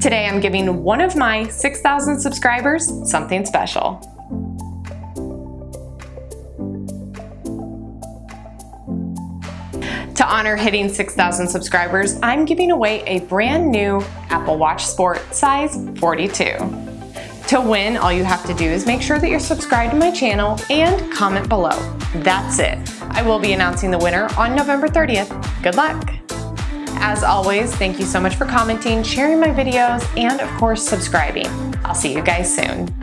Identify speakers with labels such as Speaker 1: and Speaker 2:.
Speaker 1: Today I'm giving one of my 6,000 subscribers something special. To honor hitting 6,000 subscribers, I'm giving away a brand new Apple Watch Sport size 42. To win, all you have to do is make sure that you're subscribed to my channel and comment below. That's it. I will be announcing the winner on November 30th. Good luck! As always, thank you so much for commenting, sharing my videos, and of course subscribing. I'll see you guys soon.